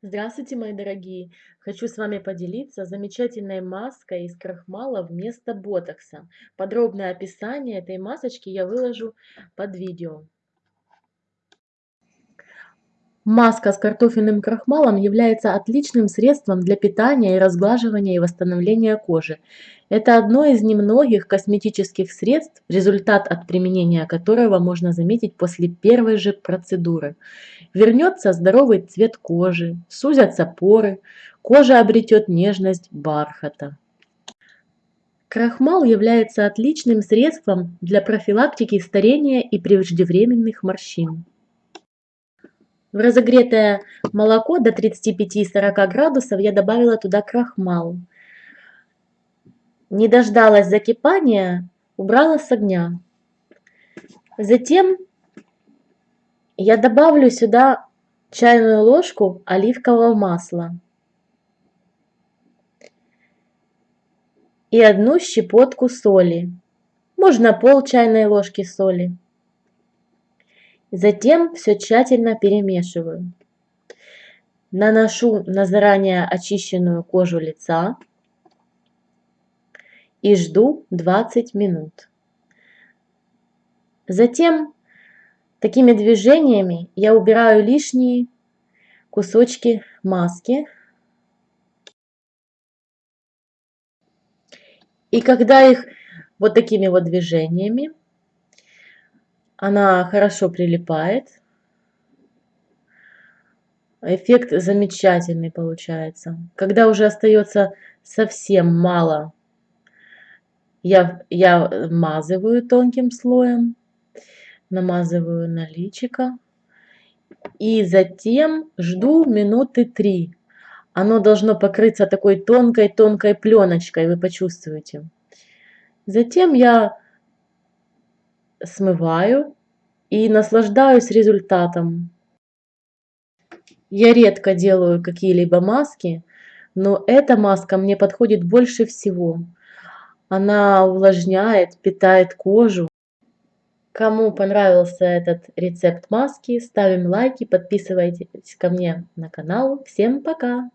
Здравствуйте, мои дорогие! Хочу с вами поделиться замечательной маской из крахмала вместо ботокса. Подробное описание этой масочки я выложу под видео. Маска с картофельным крахмалом является отличным средством для питания и разглаживания и восстановления кожи. Это одно из немногих косметических средств, результат от применения которого можно заметить после первой же процедуры. Вернется здоровый цвет кожи, сузятся поры, кожа обретет нежность бархата. Крахмал является отличным средством для профилактики старения и преждевременных морщин. В разогретое молоко до 35-40 градусов я добавила туда крахмал. Не дождалась закипания, убрала с огня. Затем я добавлю сюда чайную ложку оливкового масла и одну щепотку соли. Можно пол чайной ложки соли. Затем все тщательно перемешиваю. Наношу на заранее очищенную кожу лица и жду 20 минут. Затем такими движениями я убираю лишние кусочки маски. И когда их вот такими вот движениями она хорошо прилипает. Эффект замечательный получается. Когда уже остается совсем мало, я, я мазываю тонким слоем, намазываю на личико. И затем жду минуты три. Оно должно покрыться такой тонкой-тонкой пленочкой, вы почувствуете. Затем я смываю и наслаждаюсь результатом. Я редко делаю какие-либо маски, но эта маска мне подходит больше всего. Она увлажняет, питает кожу. Кому понравился этот рецепт маски, ставим лайки, подписывайтесь ко мне на канал. Всем пока!